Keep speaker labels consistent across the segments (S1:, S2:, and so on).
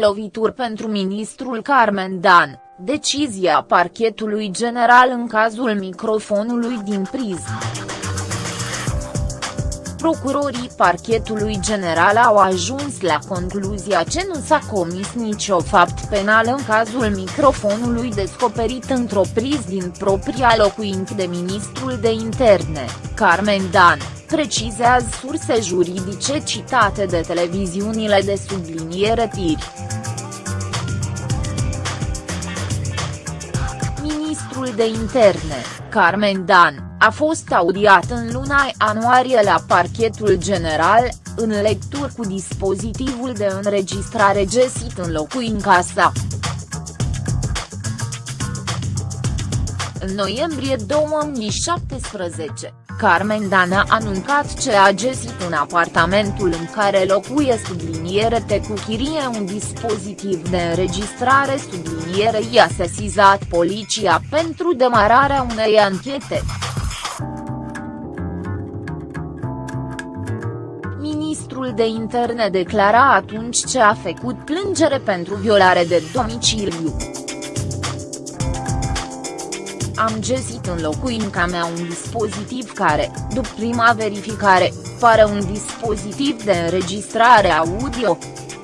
S1: Lovituri pentru ministrul Carmen Dan, decizia parchetului general în cazul microfonului din priză. Procurorii parchetului general au ajuns la concluzia că nu s-a comis nicio fapt penal în cazul microfonului descoperit într-o priz din propria locuință de ministrul de interne, Carmen Dan, precizează surse juridice citate de televiziunile de subliniere tiri. Ministrul de interne, Carmen Dan, a fost audiat în luna ianuarie la parchetul general, în lecturi cu dispozitivul de înregistrare găsit în locuința sa. În noiembrie 2017, Carmen Dan a anuncat ce a găsit în apartamentul în care locuie subliniere te cu chirie un dispozitiv de înregistrare subliniere i-a sesizat poliția pentru demararea unei anchete. Ministrul de interne declara atunci ce a făcut plângere pentru violare de domiciliu. Am găsit în locuința mea un dispozitiv care, după prima verificare, pare un dispozitiv de înregistrare audio.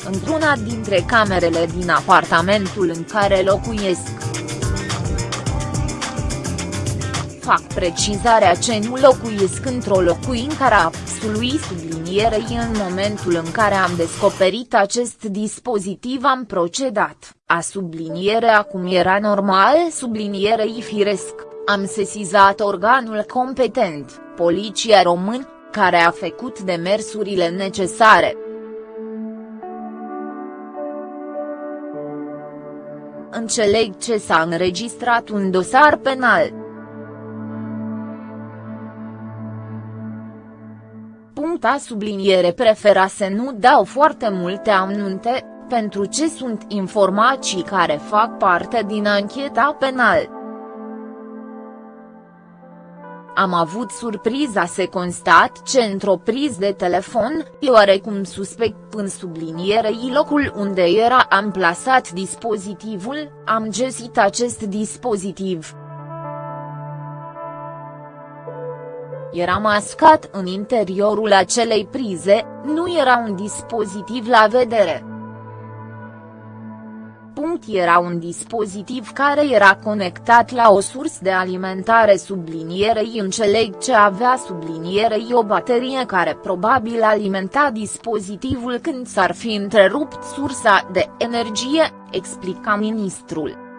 S1: Într-una dintre camerele din apartamentul în care locuiesc. Fac precizarea ce nu locuiesc într-o locuință a absolui sublinierei în momentul în care am descoperit acest dispozitiv am procedat, a sublinierea cum era normal sublinierei firesc, am sesizat organul competent, poliția român, care a făcut demersurile necesare. Înțeleg ce s-a înregistrat un dosar penal. Puncta subliniere prefera să nu dau foarte multe amnunte, pentru ce sunt informații care fac parte din ancheta penală. Am avut surpriza să constat ce într-o priz de telefon, e oarecum suspect în sublinierei locul unde era amplasat dispozitivul, am găsit acest dispozitiv. Era mascat în interiorul acelei prize, nu era un dispozitiv la vedere. Punct era un dispozitiv care era conectat la o sursă de alimentare sublinierei înțeleg ce avea sublinierei o baterie care probabil alimenta dispozitivul când s-ar fi întrerupt sursa de energie, explica ministrul.